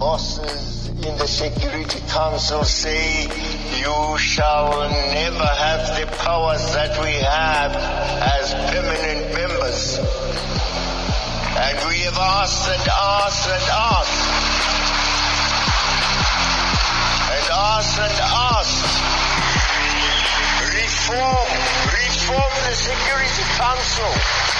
bosses in the Security Council say you shall never have the powers that we have as permanent members. And we have asked and asked and asked. And asked and asked. Reform, reform the Security Council.